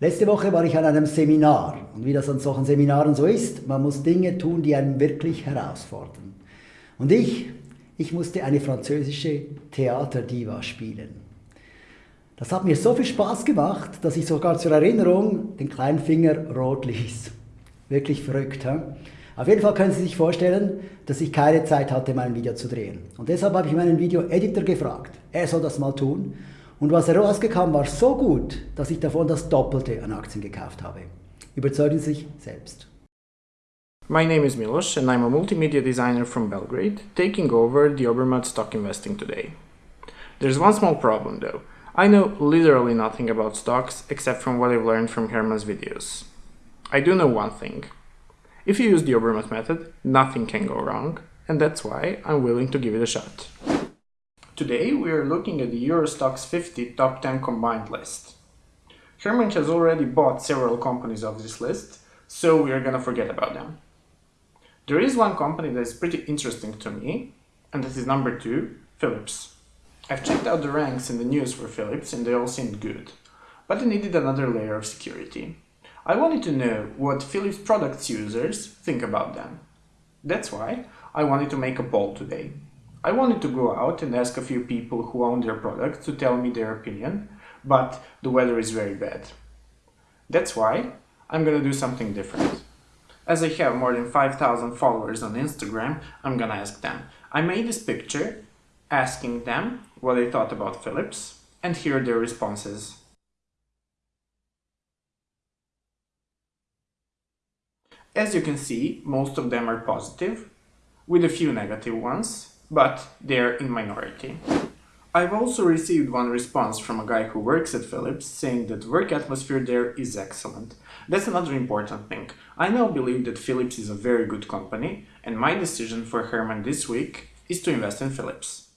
Letzte Woche war ich an einem Seminar und wie das an solchen Seminaren so ist, man muss Dinge tun, die einen wirklich herausfordern. Und ich, ich musste eine französische Theaterdiva spielen. Das hat mir so viel Spaß gemacht, dass ich sogar zur Erinnerung den kleinen Finger rot ließ. Wirklich verrückt. He? Auf jeden Fall können Sie sich vorstellen, dass ich keine Zeit hatte, mein Video zu drehen. Und deshalb habe ich meinen Video-Editor gefragt. Er soll das mal tun. Und was herausgekam, war so gut, dass ich davon das Doppelte an Aktien gekauft habe. Überzeugen Sie sich selbst. My name is Milos and I'm a multimedia designer from Belgrade, taking over the Obermatt stock investing today. There's one small problem though. I know literally nothing about stocks except from what I've learned from Herman's videos. I do know one thing. If you use the Obermatt method, nothing can go wrong, and that's why I'm willing to give it a shot. Today we are looking at the Euro Stoxx 50 top 10 combined list. Herman has already bought several companies of this list, so we are gonna forget about them. There is one company that is pretty interesting to me, and that is number 2, Philips. I've checked out the ranks in the news for Philips and they all seemed good, but I needed another layer of security. I wanted to know what Philips products users think about them. That's why I wanted to make a poll today. I wanted to go out and ask a few people who own their products to tell me their opinion, but the weather is very bad. That's why I'm gonna do something different. As I have more than 5000 followers on Instagram, I'm gonna ask them. I made this picture asking them what they thought about Philips and hear their responses. As you can see, most of them are positive, with a few negative ones, but they're in minority. I've also received one response from a guy who works at Philips saying that work atmosphere there is excellent. That's another important thing. I now believe that Philips is a very good company and my decision for Herman this week is to invest in Philips.